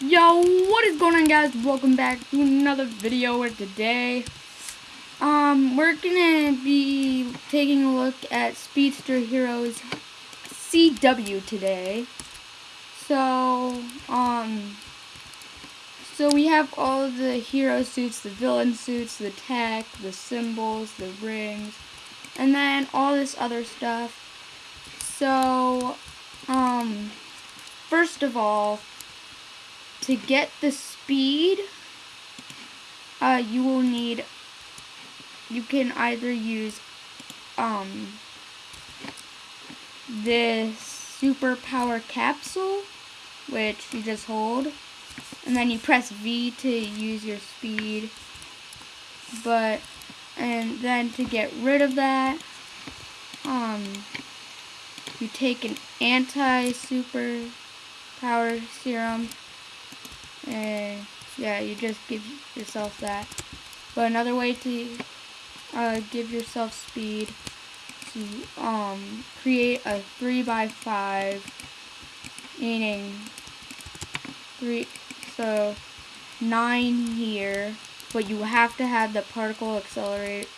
Yo, what is going on guys? Welcome back to another video where today um we're gonna be taking a look at Speedster Heroes CW today. So um so we have all the hero suits, the villain suits, the tech, the symbols, the rings, and then all this other stuff. So um first of all to get the speed, uh, you will need, you can either use, um, this superpower capsule, which you just hold, and then you press V to use your speed, but, and then to get rid of that, um, you take an anti-super power serum and yeah, you just give yourself that. But another way to uh, give yourself speed to um, create a 3 by 5 meaning 3, so 9 here, but you have to have the particle accelerator,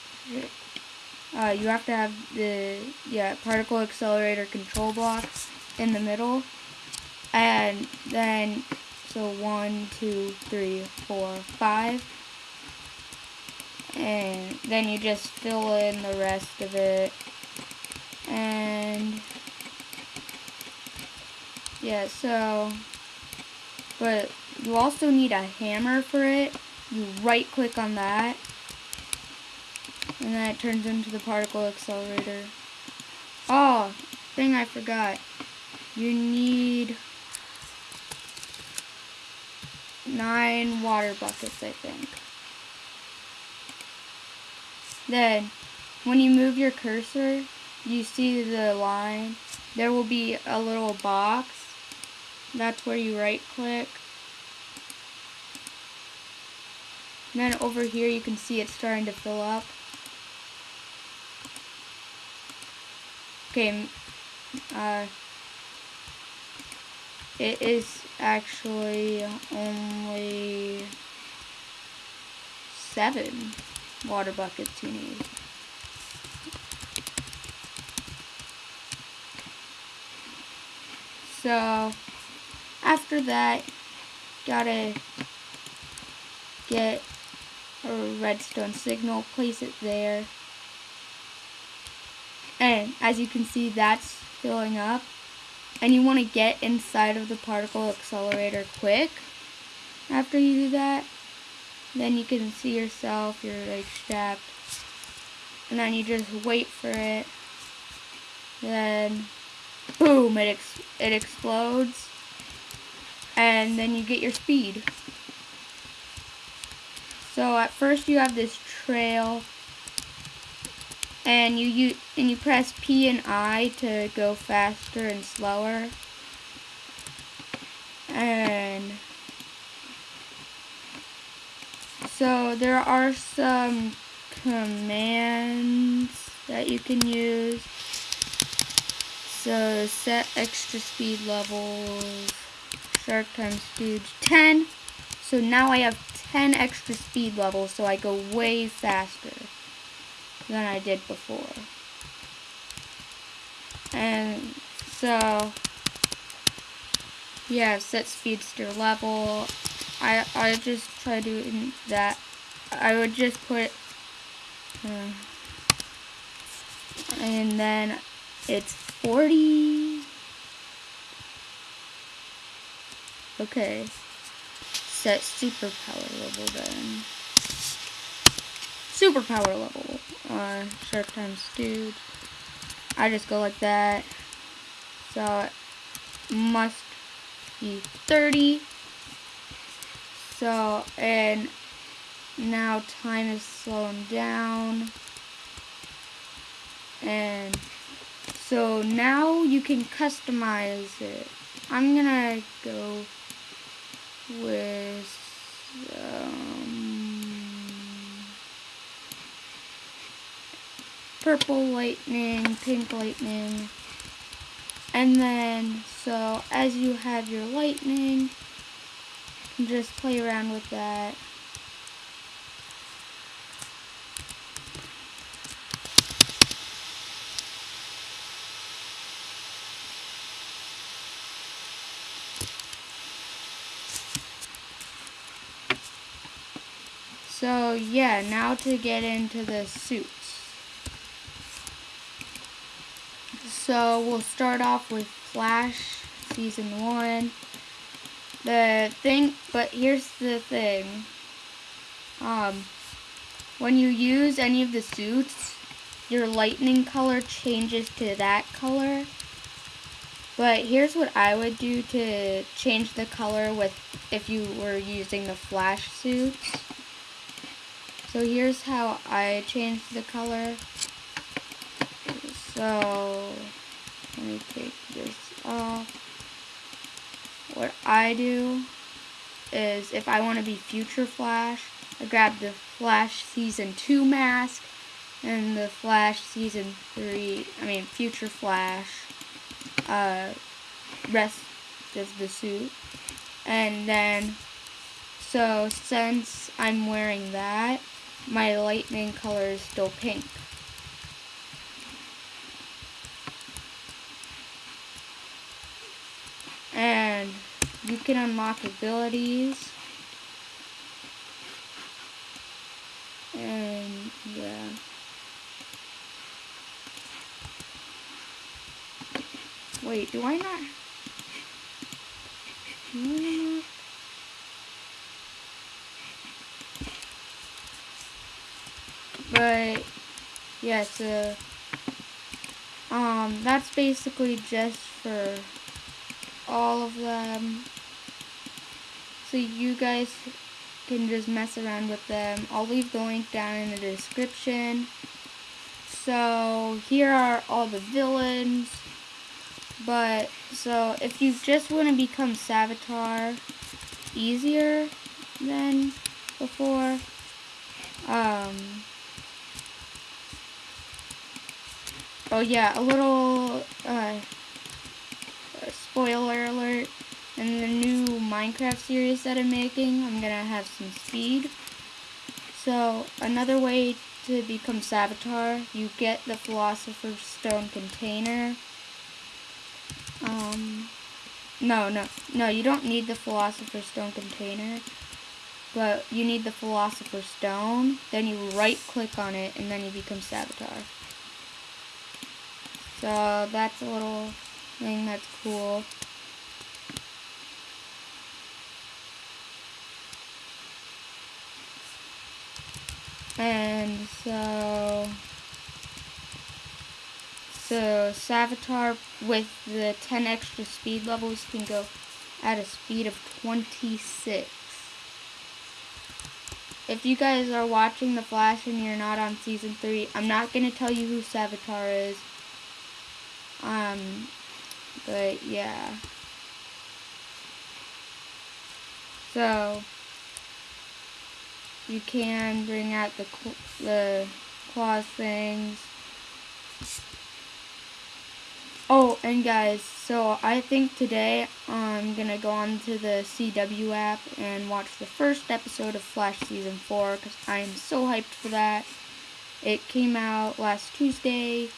uh, you have to have the, yeah, particle accelerator control block in the middle, and then so one, two, three, four, five. And then you just fill in the rest of it. And yeah, so but you also need a hammer for it. You right click on that. And then it turns into the particle accelerator. Oh, thing I forgot. You need nine water buckets, I think. Then, when you move your cursor, you see the line. There will be a little box. That's where you right click. And then over here you can see it's starting to fill up. Okay, uh, it is actually only seven water buckets you need. So, after that, gotta get a redstone signal, place it there. And as you can see, that's filling up and you want to get inside of the particle accelerator quick? After you do that then you can see yourself you're like strapped. And then you just wait for it. Then boom it ex it explodes. And then you get your speed. So at first you have this trail and you, you and you press P and I to go faster and slower. And so there are some commands that you can use. So set extra speed levels. Shark times speed 10 so now I have 10 extra speed levels so I go way faster than I did before. And so, yeah, set speedster level. I I just try doing that. I would just put, uh, and then it's 40. Okay. Set superpower level then superpower level uh, shark times dude. I just go like that. So it must be 30. So, and now time is slowing down. And so now you can customize it. I'm gonna go with purple lightning, pink lightning. And then, so as you have your lightning, just play around with that. So yeah, now to get into the suits. So we'll start off with Flash Season 1. The thing, but here's the thing. Um, when you use any of the suits, your lightning color changes to that color. But here's what I would do to change the color with if you were using the flash suits. So here's how I change the color. So, me take this off. What I do is if I want to be Future Flash, I grab the Flash Season 2 mask and the Flash Season 3, I mean Future Flash uh, rest of the suit. And then, so since I'm wearing that, my lightning color is still pink. And you can unlock abilities. And yeah. Wait, do I not? But yeah, so um that's basically just for all of them. So you guys can just mess around with them. I'll leave the link down in the description. So here are all the villains. But so if you just want to become Savitar easier than before, um, Oh yeah, a little uh, spoiler alert. In the new Minecraft series that I'm making, I'm gonna have some speed. So another way to become Savitar, you get the Philosopher's Stone container. Um, no, no, no, you don't need the Philosopher's Stone container, but you need the Philosopher's Stone. Then you right click on it, and then you become Savitar. So that's a little thing that's cool. And so, so Savitar with the 10 extra speed levels can go at a speed of 26. If you guys are watching The Flash and you're not on Season 3, I'm not going to tell you who Savitar is. Um, but yeah. So, you can bring out the, the claws things. Oh, and guys, so I think today I'm going to go on to the CW app and watch the first episode of Flash Season 4 because I am so hyped for that. It came out last Tuesday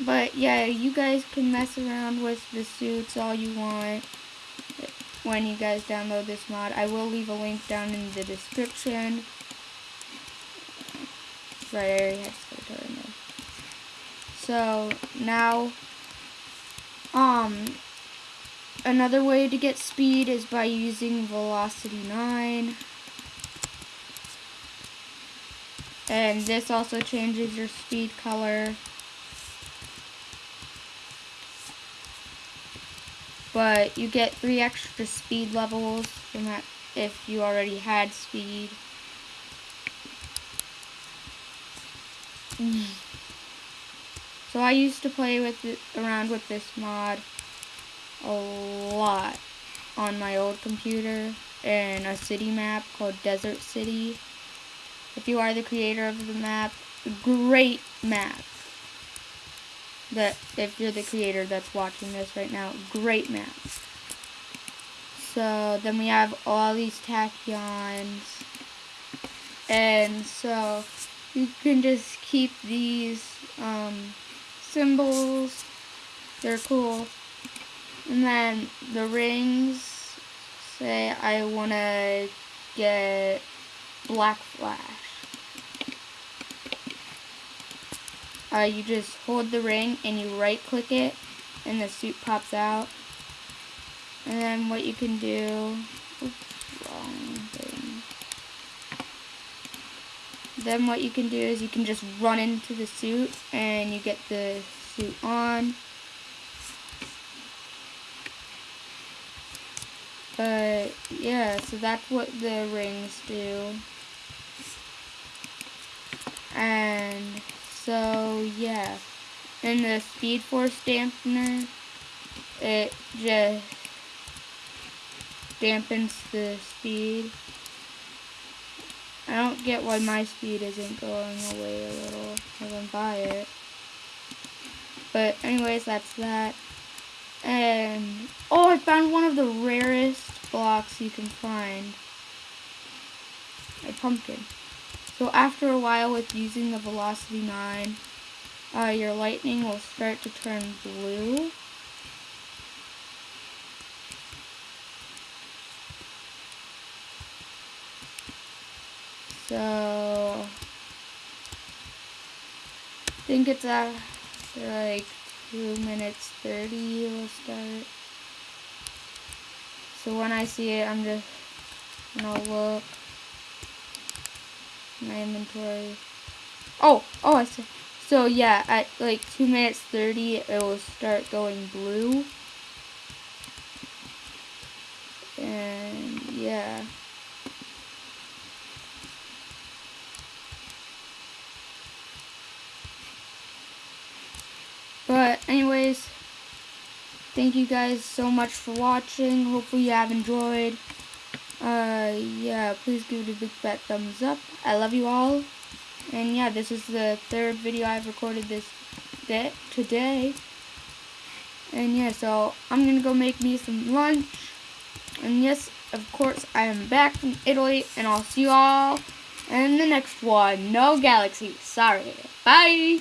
but yeah, you guys can mess around with the suits all you want when you guys download this mod. I will leave a link down in the description. Right, I already. So now, um, another way to get speed is by using Velocity 9. And this also changes your speed color. But you get three extra speed levels if you already had speed. So I used to play with it, around with this mod a lot on my old computer in a city map called Desert City. If you are the creator of the map, great map that if you're the creator that's watching this right now, great map. so then we have all these tachyons. And so you can just keep these um, symbols. They're cool. And then the rings, say I want to get Black Flash. Uh, you just hold the ring and you right click it and the suit pops out. And then what you can do, oops, wrong thing. Then what you can do is you can just run into the suit and you get the suit on. But yeah, so that's what the rings do. And so yeah. And the Speed Force dampener, it just dampens the speed. I don't get why my speed isn't going away a little as I buy it. But anyways, that's that. And, oh, I found one of the rarest blocks you can find. A pumpkin. So after a while with using the Velocity 9, uh, your lightning will start to turn blue. So, I think it's after like 2 minutes 30 will start. So when I see it, I'm just gonna look my inventory. Oh, oh, I see. So yeah, at like 2 minutes 30, it will start going blue. And yeah. But anyways, thank you guys so much for watching. Hopefully you have enjoyed. Uh, yeah, please give it a big fat thumbs up. I love you all. And yeah, this is the third video I've recorded this day, today. And yeah, so I'm gonna go make me some lunch. And yes, of course, I am back from Italy, and I'll see you all in the next one. No Galaxy. Sorry. Bye.